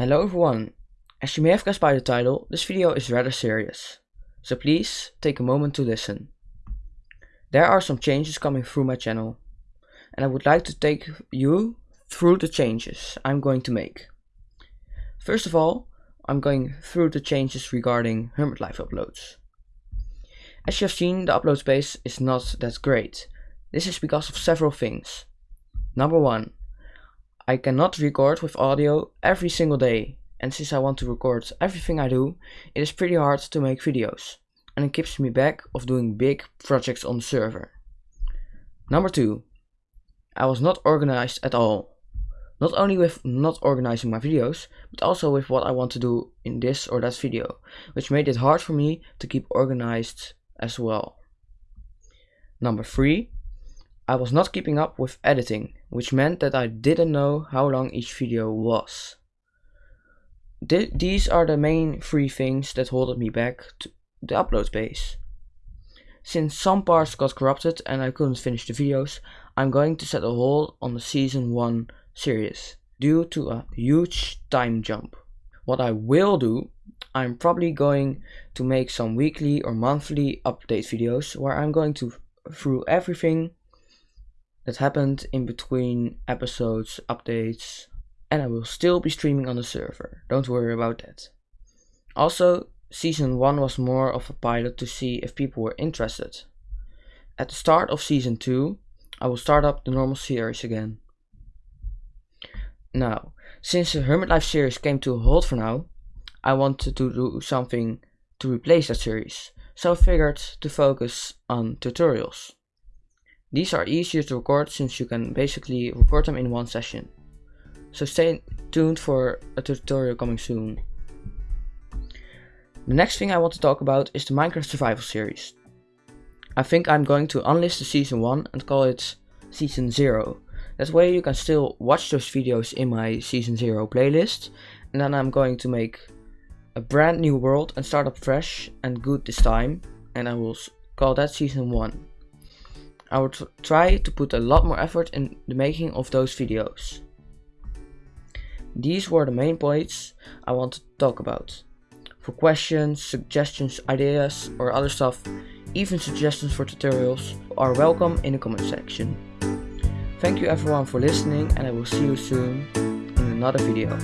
Hello everyone! As you may have guessed by the title, this video is rather serious. So please, take a moment to listen. There are some changes coming through my channel. And I would like to take you through the changes I'm going to make. First of all, I'm going through the changes regarding Hermit Life uploads. As you have seen, the upload space is not that great. This is because of several things. Number 1. I cannot record with audio every single day and since I want to record everything I do, it is pretty hard to make videos and it keeps me back of doing big projects on the server. Number 2. I was not organized at all. Not only with not organizing my videos, but also with what I want to do in this or that video, which made it hard for me to keep organized as well. Number 3. I was not keeping up with editing, which meant that I didn't know how long each video was. Th these are the main three things that holded me back to the upload space. Since some parts got corrupted and I couldn't finish the videos, I'm going to set a hold on the season 1 series, due to a huge time jump. What I will do, I'm probably going to make some weekly or monthly update videos where I'm going to through everything that happened in between episodes, updates, and I will still be streaming on the server, don't worry about that. Also, season 1 was more of a pilot to see if people were interested. At the start of season 2, I will start up the normal series again. Now, since the Hermit Life series came to a halt for now, I wanted to do something to replace that series, so I figured to focus on tutorials. These are easier to record since you can basically record them in one session. So stay tuned for a tutorial coming soon. The next thing I want to talk about is the Minecraft Survival series. I think I'm going to unlist the season 1 and call it season 0. That way you can still watch those videos in my season 0 playlist and then I'm going to make a brand new world and start up fresh and good this time and I will call that season 1. I will try to put a lot more effort in the making of those videos. These were the main points I want to talk about. For questions, suggestions, ideas or other stuff, even suggestions for tutorials are welcome in the comment section. Thank you everyone for listening and I will see you soon in another video.